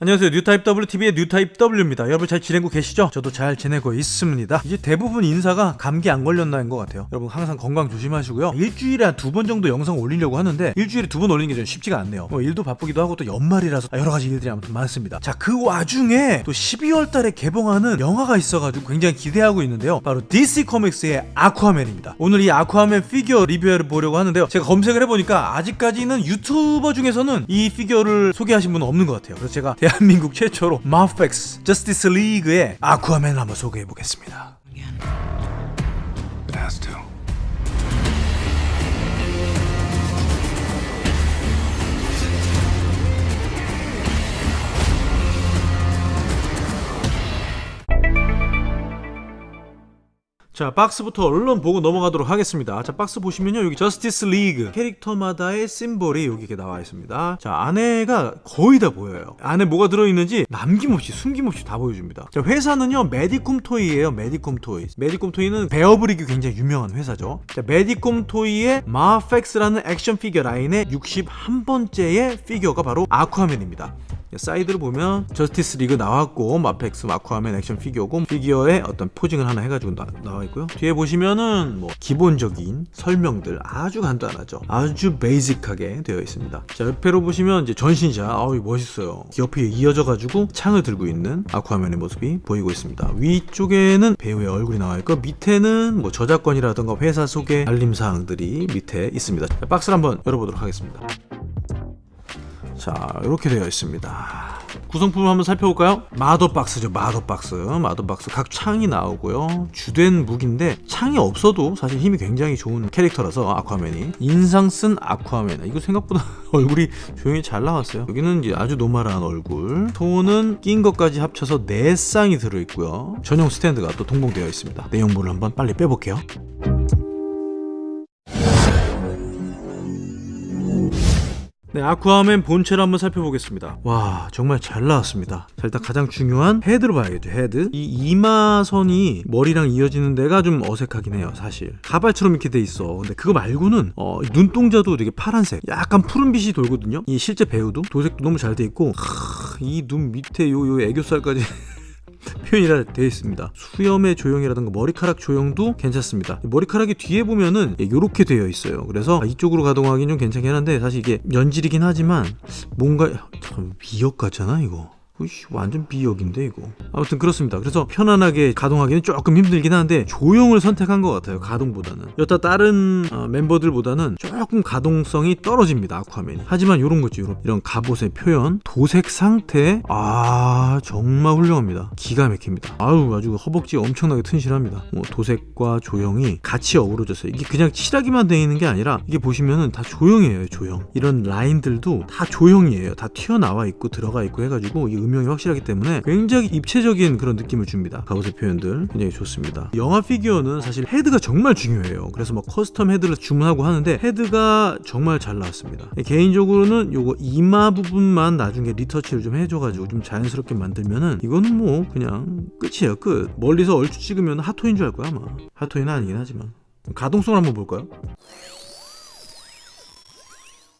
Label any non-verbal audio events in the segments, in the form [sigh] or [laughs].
안녕하세요. 뉴타입 WTV의 뉴타입 W입니다. 여러분 잘 지내고 계시죠? 저도 잘 지내고 있습니다. 이제 대부분 인사가 감기 안 걸렸나인 것 같아요. 여러분 항상 건강 조심하시고요. 일주일에 한 두 번 정도 영상 올리려고 하는데 일주일에 두 번 올리는 게좀 쉽지가 않네요. 뭐 일도 바쁘기도 하고 또 연말이라서 여러 가지 일들이 아무튼 많습니다. 자 그 와중에 또 12월 달에 개봉하는 영화가 있어가지고 굉장히 기대하고 있는데요. 바로 DC 코믹스의 아쿠아맨입니다. 오늘 이 아쿠아맨 피규어 리뷰를 보려고 하는데요. 제가 검색을 해보니까 아직까지는 유튜버 중에서는 이 피규어를 소개하신 분은 없는 것 같아요. 그래서 제가 대한민국 최초로 MAFEX Justice League의 아쿠아맨을 한번 소개해 보겠습니다. 자 박스부터 얼른 보고 넘어가도록 하겠습니다. 자 박스 보시면요. 여기 Justice League 캐릭터마다의 심볼이 여기 이렇게 나와 있습니다. 자 안에가 거의 다 보여요. 안에 뭐가 들어있는지 남김없이 숨김없이 다 보여줍니다. 자 회사는요. Medicom Toy예요. Medicom Toy Medicom Toy는 Bearbrick이 굉장히 유명한 회사죠. 자 Medicom Toy의 MAFEX라는 액션 피규어 라인의 61번째의 피규어가 바로 아쿠아맨입니다. 사이드를 보면 Justice League 나왔고 MAFEX 아쿠아맨 액션 피규어고 피규어에 어떤 posing을 하나 해가지고 나, 나와 있고요. 뒤에 보시면은 뭐 기본적인 설명들 아주 간단하죠. 아주 basic하게 되어 있습니다. 자 옆에로 보시면 이제 전신샷. 아우 멋있어요. 옆에 이어져 가지고 창을 들고 있는 아쿠아맨의 모습이 보이고 있습니다. 위쪽에는 배우의 얼굴이 나와 있고 밑에는 뭐 저작권이라던가 회사 소개 알림사항들이 밑에 있습니다. 자, 박스를 한번 열어보도록 하겠습니다 자 이렇게 되어 있습니다. 구성품을 한번 살펴볼까요? 마더박스죠 마더박스. 마더박스 각 창이 나오고요. 주된 무기인데 창이 없어도 사실 힘이 굉장히 좋은 캐릭터라서 아쿠아맨이. 인상 쓴 아쿠아맨. 이거 생각보다 [laughs] 얼굴이 조형이 잘 나왔어요. 여기는 이제 아주 normal한 얼굴. 손은 낀 것까지 합쳐서 4쌍이 들어있고요. 전용 스탠드가 또 동봉되어 있습니다. 내용물을 한번 빨리 빼볼게요 네, 아쿠아맨 본체를 한번 살펴보겠습니다. 와, 정말 잘 나왔습니다. 자, 일단 가장 중요한 헤드로 봐야겠죠, 헤드. 이 이마선이 머리랑 이어지는 데가 좀 어색하긴 해요, 사실. 가발처럼 이렇게 돼 있어. 근데 그거 말고는 어, 눈동자도 되게 파란색, 약간 푸른빛이 돌거든요. 이 실제 배우도 도색도 너무 잘 돼 있고, 이 눈 밑에 요, 요 애교살까지 [laughs] 표현이 되어 있습니다. 수염의 조형이라든가 머리카락 조형도 괜찮습니다. 머리카락이 뒤에 보면은 이렇게 되어 있어요. 그래서 이쪽으로 가동하기는 좀 괜찮긴 한데 사실 이게 연질이긴 하지만 뭔가 참 미역 같잖아 이거. 으 이씨, 완전 비역인데 이거. 아무튼 그렇습니다. 그래서 편안하게 가동하기는 조금 힘들긴 한데 조형을 선택한 것 같아요 가동보다는. 여타 다른 어, 멤버들보다는 조금 가동성이 떨어집니다 아쿠아맨이. 하지만 이런 거지 이런, 이런 갑옷의 표현 도색 상태. 아 정말 훌륭합니다. 기가 막힙니다. 아유 아주 허벅지 엄청나게 튼실합니다. 뭐 도색과 조형이 같이 어우러져서 이게 그냥 칠하기만 되어 있는 게 아니라 이게 보시면은 다 조형이에요 조형. 이런 라인들도 다 조형이에요. 다 튀어나와 있고 들어가 있고 해가지고 이 음영이 확실하기 때문에 굉장히 입체적인 그런 느낌을 줍니다. 갑옷의 표현들 굉장히 좋습니다. 영화 피규어는 사실 헤드가 정말 중요해요. 그래서 뭐 custom 헤드를 주문하고 하는데 헤드가 정말 잘 나왔습니다. 개인적으로는 요거 이마 부분만 나중에 retouch를 좀 해줘가지고 좀 자연스럽게 만들면은 이거는 뭐 그냥 끝이에요 끝. 멀리서 얼추 찍으면 Hot Toy인 줄 알 거야 아마. 하토인은 아니긴 하지만. 가동성을 한번 볼까요?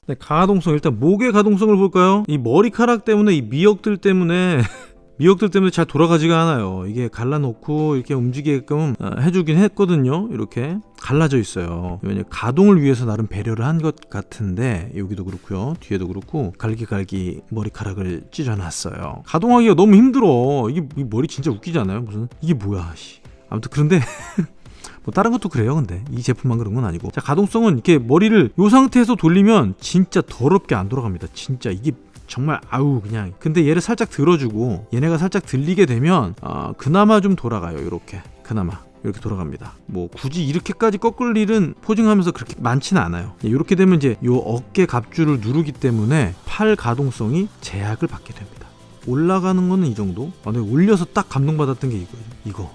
네, 가동성 일단 목의 가동성을 볼까요? 이 머리카락 때문에 이 미역들 때문에 [laughs] 미역들 때문에 잘 돌아가지가 않아요. 이게 갈라놓고 이렇게 움직이게끔 어, 해주긴 했거든요. 이렇게 갈라져 있어요. 왜냐 가동을 위해서 나름 배려를 한 것 같은데 여기도 그렇고요. 뒤에도 그렇고 갈기갈기 머리카락을 찢어놨어요. 가동하기가 너무 힘들어. 이게 이 머리 진짜 웃기지 않아요? 무슨 이게 뭐야 씨. 아무튼 그런데 [laughs] 뭐 다른 것도 그래요 근데. 이 제품만 그런 건 아니고. 자 가동성은 이렇게 머리를 이 상태에서 돌리면 진짜 더럽게 안 돌아갑니다. 진짜 이게 정말 아우 그냥. 근데 얘를 살짝 들어주고 얘네가 살짝 들리게 되면 어, 그나마 좀 돌아가요 이렇게. 그나마. 이렇게 돌아갑니다. 뭐 굳이 이렇게까지 꺾을 일은 포징하면서 그렇게 많지는 않아요. 이렇게 되면 이제 요 어깨 갑줄을 누르기 때문에 팔 가동성이 제약을 받게 됩니다. 올라가는 거는 이 정도? 아, 근데 올려서 딱 감동받았던 게 이거예요. 이거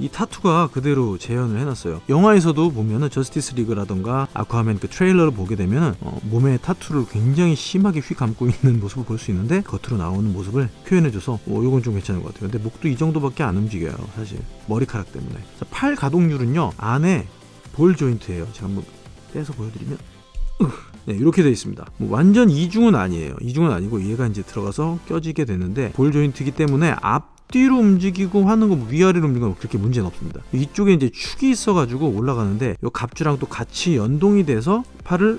이 타투가 그대로 재현을 해놨어요. 영화에서도 보면은 저스티스 리그라던가 아쿠아맨 그 트레일러를 보게 되면은 어, 몸에 타투를 굉장히 심하게 휘 감고 있는 모습을 볼 수 있는데 겉으로 나오는 모습을 표현해줘서 어, 이건 좀 괜찮은 것 같아요. 근데 목도 이 정도밖에 안 움직여요 사실. 머리카락 때문에. 자, 팔 가동률은요 안에 볼 조인트예요. 제가 한번 떼서 보여드리면. 네, 이렇게 되어 있습니다. 뭐 완전 이중은 아니에요. 이중은 아니고 얘가 이제 들어가서 껴지게 되는데 볼 조인트이기 때문에 앞 뒤로 움직이고 하는 거뭐 위아래로 움직이는 거 그렇게 문제는 없습니다. 이쪽에 이제 축이 있어가지고 올라가는데 이 갑주랑 또 같이 연동이 돼서 팔을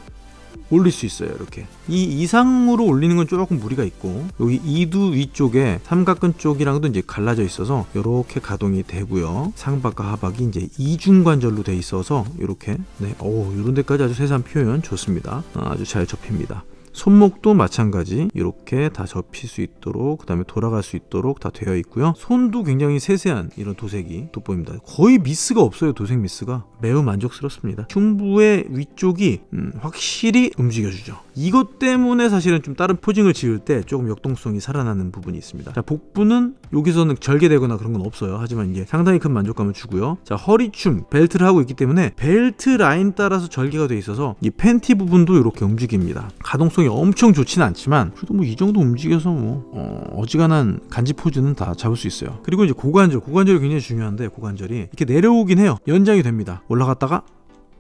올릴 수 있어요 이렇게. 이 이상으로 올리는 건 조금 무리가 있고 여기 이두 위쪽에 삼각근 쪽이랑도 이제 갈라져 있어서 이렇게 가동이 되고요. 상박과 하박이 이제 이중관절로 돼 있어서 이렇게 네 오 이런 데까지 아주 세세한 표현 좋습니다. 아주 잘 접힙니다 손목도 마찬가지. 이렇게 다 접힐 수 있도록 그 다음에 돌아갈 수 있도록 다 되어 있고요. 손도 굉장히 세세한 이런 도색이 돋보입니다. 거의 미스가 없어요 도색 미스가. 매우 만족스럽습니다. 흉부의 위쪽이 음, 확실히 움직여주죠. 이것 때문에 사실은 좀 다른 posing을 지을 때 조금 역동성이 살아나는 부분이 있습니다. 자 복부는 여기서는 절개되거나 그런 건 없어요. 하지만 이제 상당히 큰 만족감을 주고요. 자 허리춤 벨트를 하고 있기 때문에 벨트 라인 따라서 절개가 돼 있어서 이 팬티 부분도 이렇게 움직입니다. 가동성 이 엄청 좋지는 않지만 그래도 뭐 이 정도 움직여서 뭐 어, 지간한 간지 포즈는 다 잡을 수 있어요 그리고 이제 고관절 고관절이 굉장히 중요한데 고관절이 이렇게 내려오긴 해요 연장이 됩니다 올라갔다가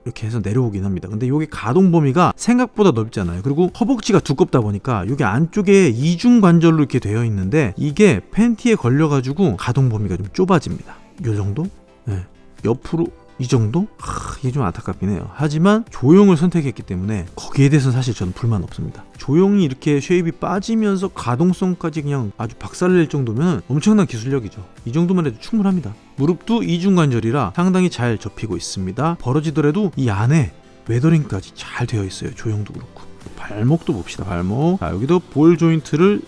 이렇게 해서 내려오긴 합니다. 근데 이게 가동 범위가 생각보다 넓잖아요. 그리고 허벅지가 두껍다 보니까 이게 안쪽에 이중 관절로 이렇게 되어 있는데 이게 팬티에 걸려가지고 가동 범위가 좀 좁아집니다. 요 정도? 네. 옆으로 이 정도? 하, 이게 좀 안타깝긴 해요. 하지만 조형을 선택했기 때문에 거기에 대해서는 사실 저는 불만 없습니다. 조형이 이렇게 shape이 빠지면서 가동성까지 그냥 아주 박살낼 정도면 엄청난 기술력이죠. 이 정도만 해도 충분합니다. 무릎도 이중관절이라 상당히 잘 접히고 있습니다. 벌어지더라도 이 안에 웨더링까지 잘 되어 있어요. 조형도 그렇고. 발목도 봅시다. 발목. 자, 여기도 볼 조인트를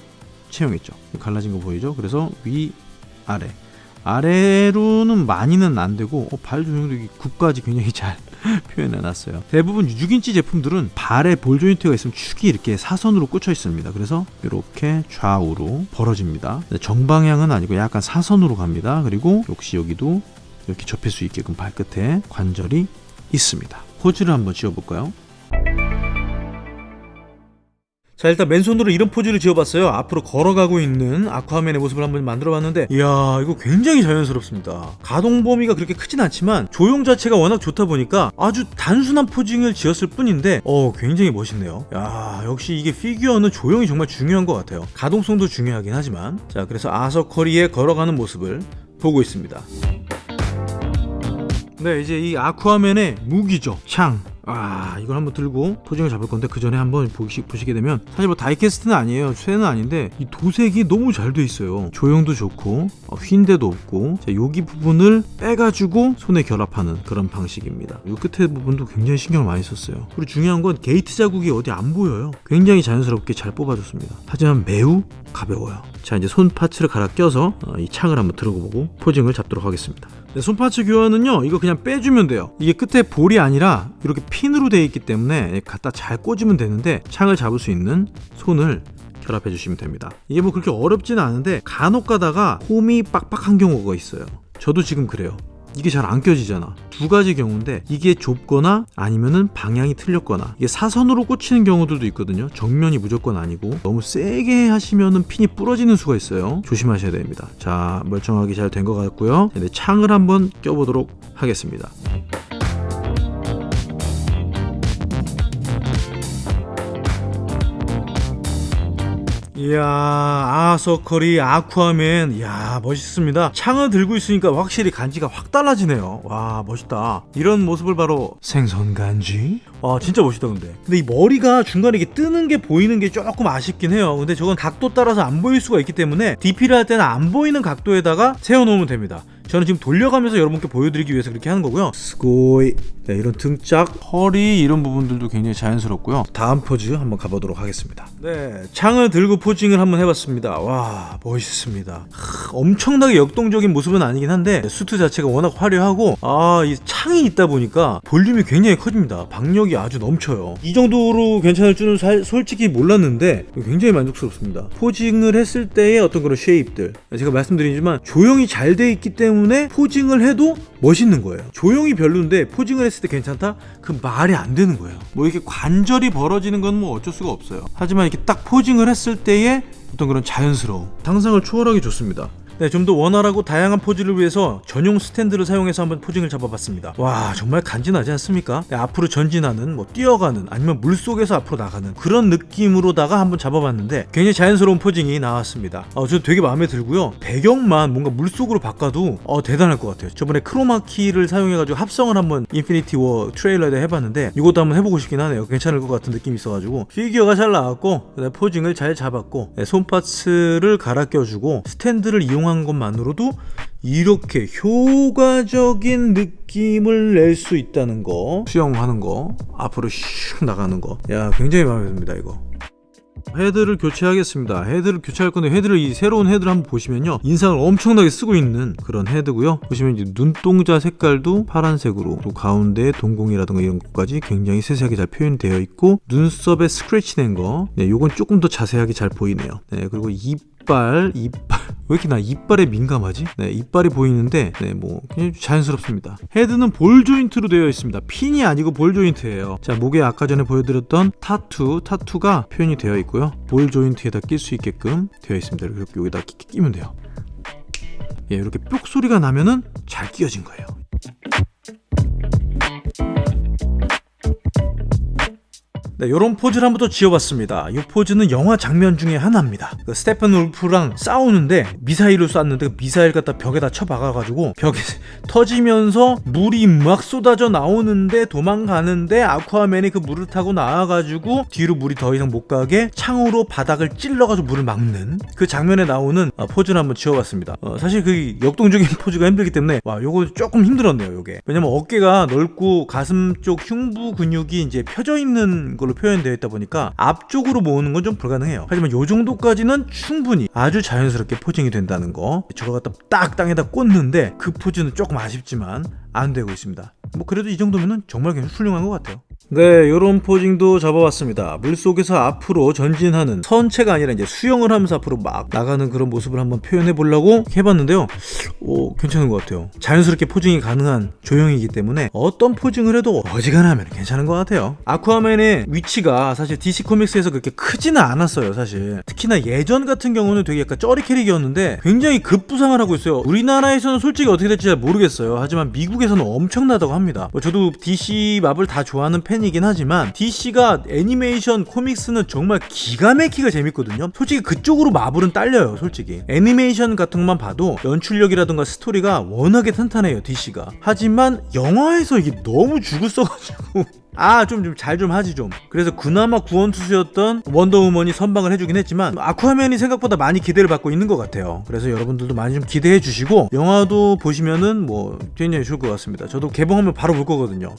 채용했죠. 갈라진 거 보이죠? 그래서 위, 아래. 아래로는 많이는 안 되고 어, 발 이게 굽까지 굉장히 잘 [laughs] 표현해 놨어요. 대부분 6인치 제품들은 발에 볼 조인트가 있으면 축이 이렇게 사선으로 꽂혀 있습니다. 그래서 이렇게 좌우로 벌어집니다. 정방향은 아니고 약간 사선으로 갑니다. 그리고 역시 여기도 이렇게 접힐 수 있게끔 발끝에 관절이 있습니다. 포즈를 한번 지어볼까요? 자 일단 맨손으로 이런 포즈를 지어봤어요. 앞으로 걸어가고 있는 아쿠아맨의 모습을 한번 만들어봤는데 이야 이거 굉장히 자연스럽습니다. 가동 범위가 그렇게 크진 않지만 조형 자체가 워낙 좋다 보니까 아주 단순한 포징을 지었을 뿐인데 어 굉장히 멋있네요. 야 역시 이게 피규어는 조형이 정말 중요한 것 같아요. 가동성도 중요하긴 하지만. 자 그래서 아서커리의 걸어가는 모습을 보고 있습니다. 네 이제 이 아쿠아맨의 무기죠. 창 아 이걸 한번 들고 posing을 잡을 건데 그 전에 한번 보시, 보시게 되면 사실 뭐 die-cast는 아니에요. 쇠는 아닌데 이 도색이 너무 잘 돼 있어요. 조형도 좋고 어, 휜 데도 없고 자, 여기 부분을 빼가지고 손에 결합하는 그런 방식입니다. 이 끝에 부분도 굉장히 신경을 많이 썼어요. 그리고 중요한 건 게이트 자국이 어디 안 보여요. 굉장히 자연스럽게 잘 뽑아줬습니다. 하지만 매우 가벼워요. 자 이제 손 파츠를 갈아 껴서 어, 이 창을 한번 들어보고 포징을 잡도록 하겠습니다. 네, 손 파츠 교환은요 이거 그냥 빼주면 돼요. 이게 끝에 볼이 아니라 이렇게 핀으로 되어 있기 때문에 갖다 잘 꽂으면 되는데 창을 잡을 수 있는 손을 결합해 주시면 됩니다. 이게 뭐 그렇게 어렵지는 않은데 간혹 가다가 홈이 빡빡한 경우가 있어요. 저도 지금 그래요. 이게 잘 안 껴지잖아. 두 가지 경우인데 이게 좁거나 아니면은 방향이 틀렸거나 이게 사선으로 꽂히는 경우들도 있거든요. 정면이 무조건 아니고 너무 세게 하시면은 핀이 부러지는 수가 있어요. 조심하셔야 됩니다. 자 멀쩡하게 잘 된 것 같고요. 네, 창을 한번 껴보도록 하겠습니다 이야 아서커리 아쿠아맨. 이야 멋있습니다. 창을 들고 있으니까 확실히 간지가 확 달라지네요. 와 멋있다. 이런 모습을 바로 생선 간지? 와 진짜 멋있다 근데. 근데 이 머리가 중간에 이게 뜨는 게 보이는 게 조금 아쉽긴 해요. 근데 저건 각도 따라서 안 보일 수가 있기 때문에 DP를 할 때는 안 보이는 각도에다가 세워놓으면 됩니다 저는 지금 돌려가면서 여러분께 보여드리기 위해서 그렇게 하는 거고요. すごい. 네, 이런 등짝, 허리 이런 부분들도 굉장히 자연스럽고요. 다음 포즈 한번 가보도록 하겠습니다. 네. 창을 들고 posing을 한번 해봤습니다. 와 멋있습니다. 하, 엄청나게 역동적인 모습은 아니긴 한데 수트 자체가 워낙 화려하고 아 이 창이 있다 보니까 볼륨이 굉장히 커집니다. 박력이 아주 넘쳐요. 이 정도로 괜찮을 줄은 살, 솔직히 몰랐는데 굉장히 만족스럽습니다. posing을 했을 때의 어떤 그런 shape들. 제가 말씀드리지만 조형이 잘 돼 있기 때문에 posing을 해도 멋있는 거예요. 조형이 별론데 posing을 했을 때 괜찮다? 그 말이 안 되는 거예요. 뭐 이렇게 관절이 벌어지는 건 뭐 어쩔 수가 없어요. 하지만 이렇게 딱 posing을 했을 때의 어떤 그런 자연스러움. 상상을 초월하기 좋습니다 네, 좀 더 원활하고 다양한 포즈를 위해서 전용 스탠드를 사용해서 한번 posing을 잡아봤습니다. 와 정말 간지나지 않습니까? 네, 앞으로 전진하는 뭐 뛰어가는 아니면 물 속에서 앞으로 나가는 그런 느낌으로다가 한번 잡아봤는데 굉장히 자연스러운 posing이 나왔습니다. 어, 저 되게 마음에 들고요. 배경만 뭔가 물 속으로 바꿔도 어, 대단할 것 같아요. 저번에 크로마키를 사용해가지고 합성을 한번 인피니티 워 트레일러에 해봤는데 이것도 한번 해보고 싶긴 하네요. 괜찮을 것 같은 느낌이 있어가지고 피규어가 잘 나왔고 posing을 잘 잡았고 네, 손 parts를 갈아 껴주고 스탠드를 이용 한 것만으로도 이렇게 효과적인 느낌을 낼 수 있다는 거 수영하는 거 앞으로 슉 나가는 거야 굉장히 마음에 듭니다 이거 헤드를 교체하겠습니다. 헤드를 교체할 건데 헤드를 이 새로운 헤드를 한번 보시면요. 인상을 엄청나게 쓰고 있는 그런 헤드고요. 보시면 이제 눈동자 색깔도 파란색으로 또 가운데 동공이라든가 이런 것까지 굉장히 세세하게 잘 표현되어 있고 눈썹에 스크래치 낸 거. 네, 요건 조금 더 자세하게 잘 보이네요. 네, 그리고 이빨, 이빨 [laughs] 왜 이렇게 나 이빨에 민감하지? 네, 이빨이 보이는데 네, 뭐 자연스럽습니다. 헤드는 볼 조인트로 되어 있습니다. 핀이 아니고 볼 조인트예요. 자, 목에 아까 전에 보여드렸던 타투, 타투가 표현이 되어 있고요. 볼 조인트에다 낄 수 있게끔 되어 있습니다. 이렇게 여기다 끼, 끼, 끼면 돼요. 예, 이렇게 뾱 소리가 나면은 잘 끼워진 거예요. 네, 이런 포즈를 한번 더 지어봤습니다. 이 포즈는 영화 장면 중에 하나입니다. 그 스테픈 울프랑 싸우는데 미사일을 쐈는데 그 미사일 갖다 벽에다 쳐박아가지고 벽에 [laughs] 터지면서 물이 막 쏟아져 나오는데 도망가는데 아쿠아맨이 그 물을 타고 나와가지고 뒤로 물이 더 이상 못 가게 창으로 바닥을 찔러가지고 물을 막는 그 장면에 나오는 어, 포즈를 한번 지어봤습니다. 어, 사실 그 역동적인 [laughs] 포즈가 힘들기 때문에 와 요거 조금 힘들었네요. 요게 왜냐면 어깨가 넓고 가슴 쪽 흉부 근육이 이제 펴져 있는 걸로 표현되어 있다 보니까 앞쪽으로 모으는 건 좀 불가능해요. 하지만 요 정도까지는 충분히 아주 자연스럽게 posing이 된다는 거. 저걸 갖다 딱 땅에다 꽂는데 그 포즈는 조금 아쉽지만 안 되고 있습니다. 뭐 그래도 이 정도면은 정말 훌륭한 것 같아요. 네, 요런 포징도 잡아봤습니다. 물속에서 앞으로 전진하는 선체가 아니라 이제 수영을 하면서 앞으로 막 나가는 그런 모습을 한번 표현해 보려고 해봤는데요. 오, 괜찮은 것 같아요. 자연스럽게 포징이 가능한 조형이기 때문에 어떤 포징을 해도 어지간하면 괜찮은 것 같아요. 아쿠아맨의 위치가 사실 DC 코믹스에서 그렇게 크지는 않았어요, 사실. 특히나 예전 같은 경우는 되게 약간 쩌리 캐릭이었는데 굉장히 급부상을 하고 있어요. 우리나라에서는 솔직히 어떻게 될지 잘 모르겠어요. 하지만 미국에서는 엄청나다고 합니다. 뭐 저도 DC 마블 다 좋아하는 팬 이긴 하지만 DC가 애니메이션 코믹스는 정말 기가 막히게 재밌거든요. 솔직히 그쪽으로 마블은 딸려요, 솔직히. 애니메이션 같은 것만 봐도 연출력이라든가 스토리가 워낙에 탄탄해요, DC가. 하지만 영화에서 이게 너무 죽을 써가지고 [laughs] 아 좀 좀잘좀 하지 좀 그래서 그나마 구원투수였던 원더우먼이 선방을 해주긴 했지만 아쿠아맨이 생각보다 많이 기대를 받고 있는 것 같아요 그래서 여러분들도 많이 좀 기대해 주시고 영화도 보시면은 뭐 굉장히 좋을 것 같습니다 저도 개봉하면 바로 볼 거거든요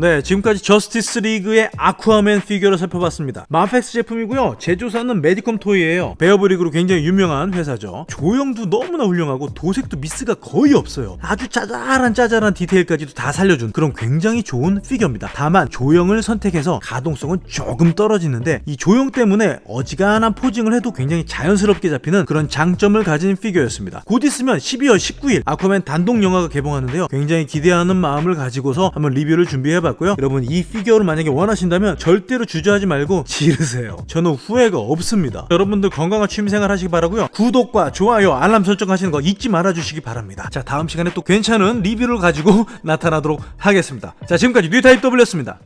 네, 지금까지 저스티스 리그의 아쿠아맨 피규어를 살펴봤습니다. 마펙스 제품이고요. 제조사는 메디컴 토이예요. 베어브릭으로 굉장히 유명한 회사죠. 조형도 너무나 훌륭하고 도색도 미스가 거의 없어요. 아주 짜잘한 짜잘한 디테일까지도 다 살려준 그런 굉장히 좋은 피규어입니다. 다만 조형을 선택해서 가동성은 조금 떨어지는데 이 조형 때문에 어지간한 posing을 해도 굉장히 자연스럽게 잡히는 그런 장점을 가진 피규어였습니다. 곧 있으면 12월 19일 아쿠아맨 단독 영화가 개봉하는데요. 굉장히 기대하는 마음을 가지고서 한번 리뷰를 준비해봤 봤고요. 여러분 이 피규어를 만약에 원하신다면 절대로 주저하지 말고 지르세요. 저는 후회가 없습니다. 여러분들 건강한 취미생활 하시기 바라고요. 구독과 좋아요, 알람 설정하시는 거 잊지 말아주시기 바랍니다. 자 다음 시간에 또 괜찮은 리뷰를 가지고 [laughs] 나타나도록 하겠습니다. 자 지금까지 뉴타입 W였습니다.